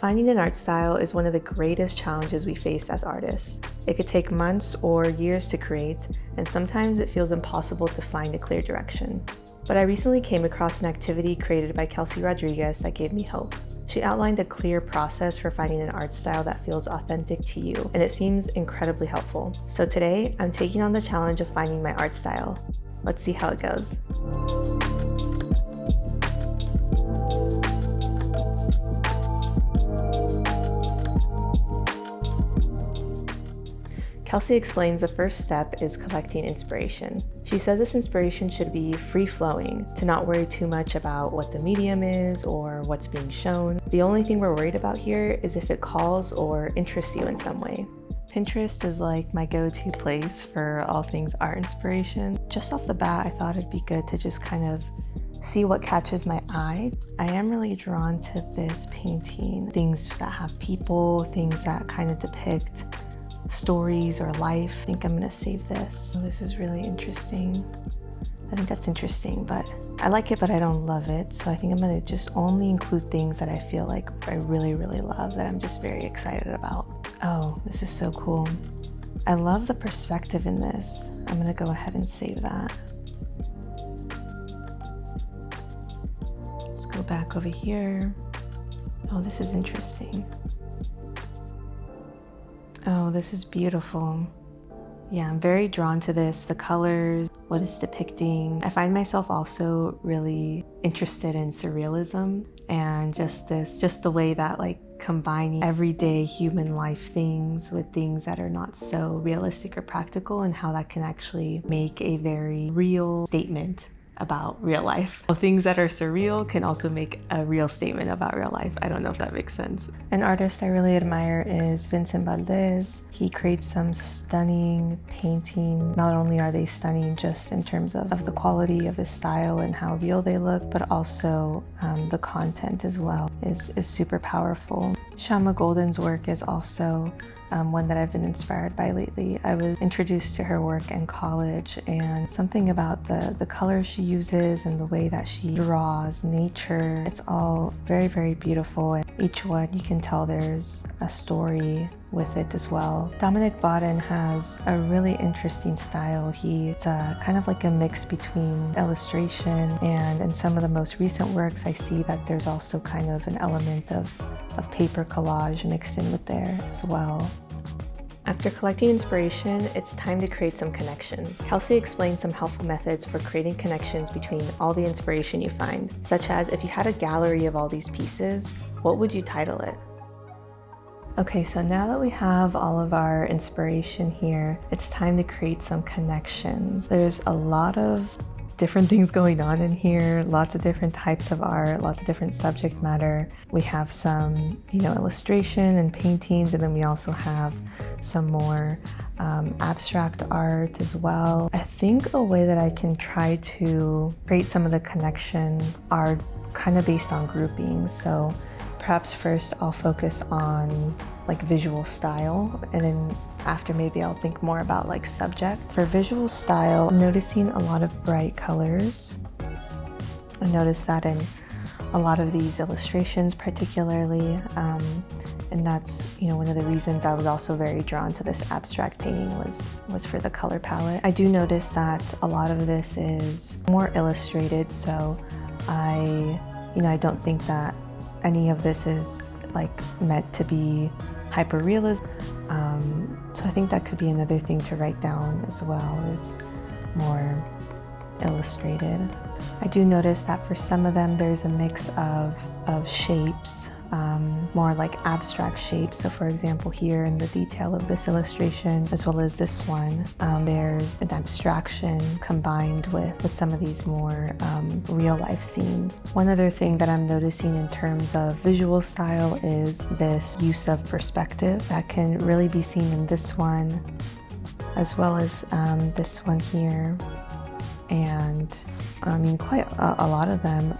Finding an art style is one of the greatest challenges we face as artists. It could take months or years to create, and sometimes it feels impossible to find a clear direction. But I recently came across an activity created by Kelsey Rodriguez that gave me hope. She outlined a clear process for finding an art style that feels authentic to you, and it seems incredibly helpful. So today, I'm taking on the challenge of finding my art style. Let's see how it goes. Kelsey explains the first step is collecting inspiration. She says this inspiration should be free-flowing, to not worry too much about what the medium is or what's being shown. The only thing we're worried about here is if it calls or interests you in some way. Pinterest is like my go-to place for all things art inspiration. Just off the bat, I thought it'd be good to just kind of see what catches my eye. I am really drawn to this painting, things that have people, things that kind of depict stories or life. I think I'm gonna save this. Oh, this is really interesting. I think that's interesting, but I like it, but I don't love it. So I think I'm gonna just only include things that I feel like I really, really love, that I'm just very excited about. Oh, this is so cool. I love the perspective in this. I'm gonna go ahead and save that. Let's go back over here. Oh, this is interesting. Oh, this is beautiful. Yeah, I'm very drawn to this, the colors, what it's depicting. I find myself also really interested in surrealism and just this, just the way that like combining everyday human life things with things that are not so realistic or practical and how that can actually make a very real statement about real life. Things that are surreal can also make a real statement about real life. I don't know if that makes sense. An artist I really admire is Vincent Valdez. He creates some stunning painting. Not only are they stunning just in terms of, of the quality of his style and how real they look, but also um, the content as well is, is super powerful. Shyama Golden's work is also um, one that I've been inspired by lately. I was introduced to her work in college and something about the, the colors she uses and the way that she draws nature, it's all very, very beautiful. And each one, you can tell there's a story with it as well. Dominic Baden has a really interesting style. He's kind of like a mix between illustration and in some of the most recent works I see that there's also kind of an element of, of paper collage mixed in with there as well. After collecting inspiration, it's time to create some connections. Kelsey explained some helpful methods for creating connections between all the inspiration you find, such as if you had a gallery of all these pieces, what would you title it? Okay, so now that we have all of our inspiration here, it's time to create some connections. There's a lot of different things going on in here, lots of different types of art, lots of different subject matter. We have some, you know, illustration and paintings, and then we also have some more um, abstract art as well. I think a way that I can try to create some of the connections are kind of based on groupings. So perhaps first I'll focus on like visual style and then after maybe I'll think more about like subject. For visual style, I'm noticing a lot of bright colors. I noticed that in a lot of these illustrations particularly um, and that's you know one of the reasons I was also very drawn to this abstract painting was was for the color palette. I do notice that a lot of this is more illustrated so I you know I don't think that any of this is like meant to be hyper realism. Um, so I think that could be another thing to write down as well is more illustrated. I do notice that for some of them there's a mix of, of shapes um, more like abstract shapes. So for example, here in the detail of this illustration, as well as this one, um, there's an abstraction combined with, with some of these more um, real life scenes. One other thing that I'm noticing in terms of visual style is this use of perspective that can really be seen in this one, as well as um, this one here. And I mean, quite a, a lot of them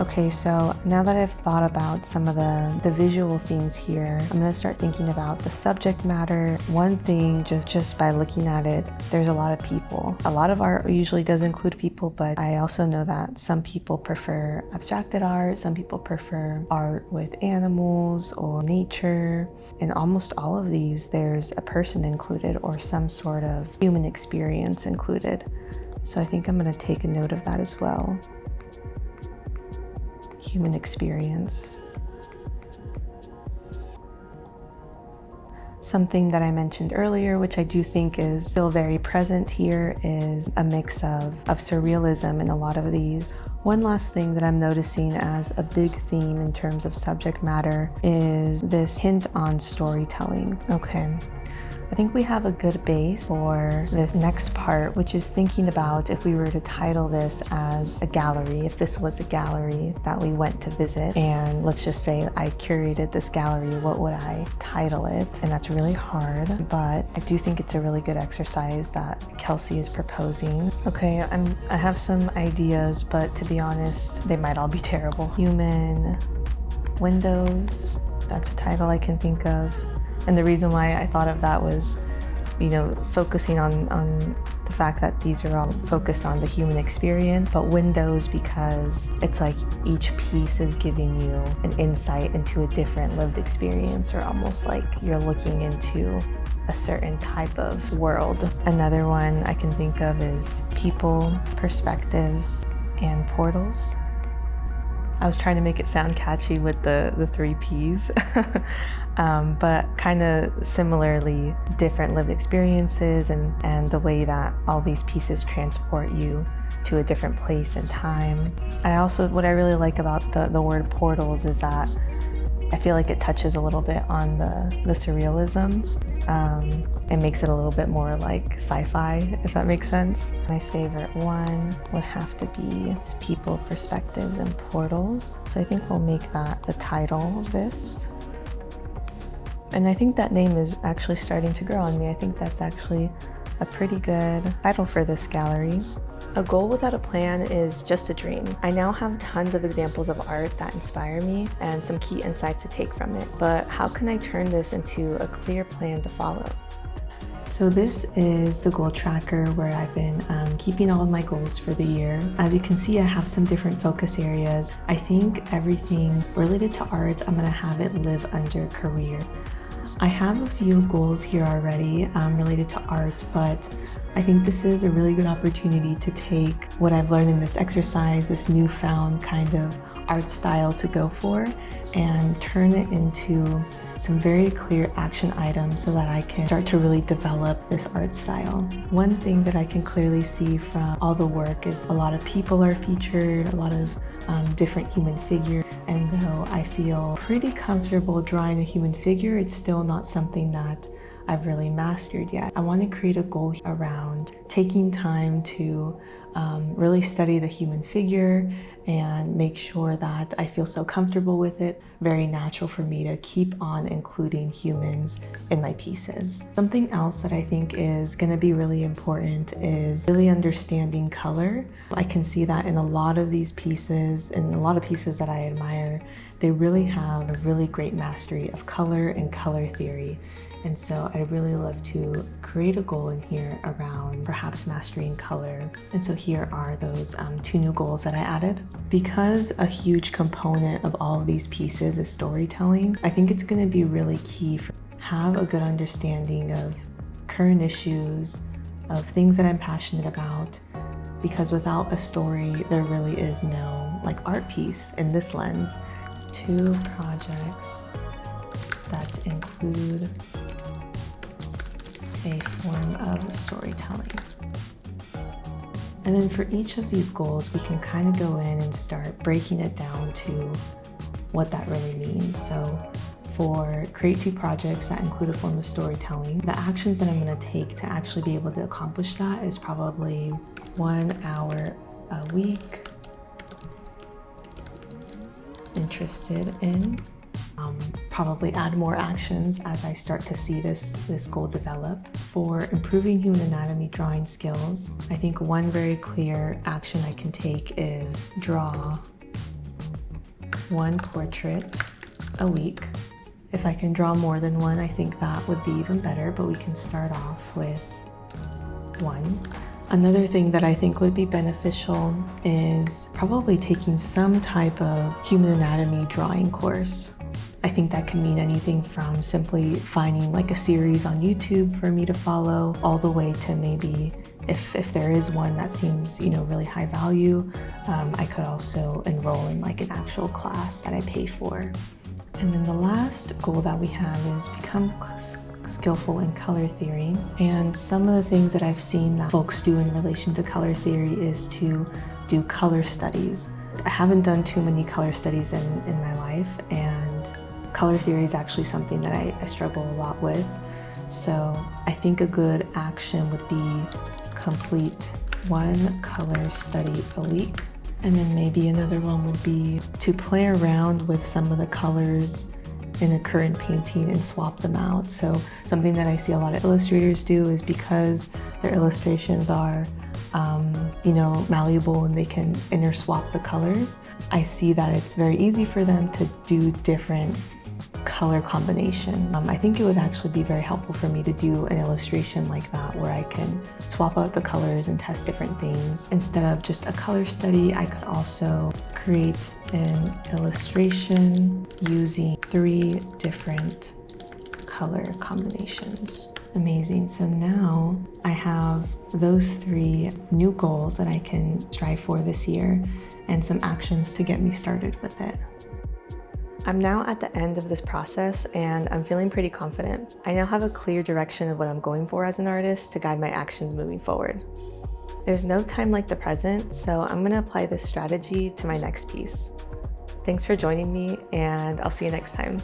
Okay, so now that I've thought about some of the, the visual themes here, I'm gonna start thinking about the subject matter. One thing, just, just by looking at it, there's a lot of people. A lot of art usually does include people, but I also know that some people prefer abstracted art, some people prefer art with animals or nature. In almost all of these, there's a person included or some sort of human experience included. So I think I'm gonna take a note of that as well human experience. Something that I mentioned earlier, which I do think is still very present here, is a mix of, of surrealism in a lot of these. One last thing that I'm noticing as a big theme in terms of subject matter is this hint on storytelling. Okay, I think we have a good base for this next part, which is thinking about if we were to title this as a gallery, if this was a gallery that we went to visit, and let's just say I curated this gallery, what would I title it? And that's really hard, but I do think it's a really good exercise that Kelsey is proposing. Okay, I'm, I have some ideas, but to be honest, they might all be terrible. Human windows, that's a title I can think of. And the reason why I thought of that was, you know, focusing on, on the fact that these are all focused on the human experience, but windows because it's like each piece is giving you an insight into a different lived experience or almost like you're looking into a certain type of world. Another one I can think of is people, perspectives, and portals. I was trying to make it sound catchy with the, the three Ps, um, but kind of similarly different lived experiences and, and the way that all these pieces transport you to a different place and time. I also, what I really like about the, the word portals is that I feel like it touches a little bit on the, the surrealism. Um, it makes it a little bit more like sci-fi, if that makes sense. My favorite one would have to be people, perspectives, and portals. So I think we'll make that the title of this. And I think that name is actually starting to grow on me. I think that's actually a pretty good title for this gallery. A goal without a plan is just a dream. I now have tons of examples of art that inspire me and some key insights to take from it, but how can I turn this into a clear plan to follow? So this is the goal tracker where I've been um, keeping all of my goals for the year. As you can see, I have some different focus areas. I think everything related to art, I'm gonna have it live under career. I have a few goals here already um, related to art, but I think this is a really good opportunity to take what I've learned in this exercise, this newfound kind of art style to go for, and turn it into some very clear action items so that I can start to really develop this art style. One thing that I can clearly see from all the work is a lot of people are featured, a lot of um, different human figures, and though I feel pretty comfortable drawing a human figure, it's still not something that I've really mastered yet. I want to create a goal around taking time to um, really study the human figure and make sure that I feel so comfortable with it. Very natural for me to keep on including humans in my pieces. Something else that I think is going to be really important is really understanding color. I can see that in a lot of these pieces and a lot of pieces that I admire, they really have a really great mastery of color and color theory. And so I'd really love to create a goal in here around perhaps mastering color. And so here are those um, two new goals that I added. Because a huge component of all of these pieces is storytelling, I think it's gonna be really key for have a good understanding of current issues, of things that I'm passionate about, because without a story, there really is no like art piece in this lens. Two projects that include a form of storytelling. And then for each of these goals, we can kind of go in and start breaking it down to what that really means. So for create two projects that include a form of storytelling, the actions that I'm going to take to actually be able to accomplish that is probably one hour a week interested in um, probably add more actions as I start to see this, this goal develop. For improving human anatomy drawing skills, I think one very clear action I can take is draw one portrait a week. If I can draw more than one, I think that would be even better, but we can start off with one. Another thing that I think would be beneficial is probably taking some type of human anatomy drawing course. I think that can mean anything from simply finding like a series on YouTube for me to follow all the way to maybe if, if there is one that seems, you know, really high value, um, I could also enroll in like an actual class that I pay for. And then the last goal that we have is become skillful in color theory. And some of the things that I've seen that folks do in relation to color theory is to do color studies. I haven't done too many color studies in, in my life and color theory is actually something that I, I struggle a lot with. So I think a good action would be complete one color study a week. And then maybe another one would be to play around with some of the colors in a current painting and swap them out. So something that I see a lot of illustrators do is because their illustrations are um, you know, malleable and they can interswap the colors. I see that it's very easy for them to do different color combination. Um, I think it would actually be very helpful for me to do an illustration like that where I can swap out the colors and test different things. Instead of just a color study, I could also create an illustration using three different color combinations. Amazing. So now I have those three new goals that I can strive for this year and some actions to get me started with it. I'm now at the end of this process and I'm feeling pretty confident. I now have a clear direction of what I'm going for as an artist to guide my actions moving forward. There's no time like the present, so I'm gonna apply this strategy to my next piece. Thanks for joining me and I'll see you next time.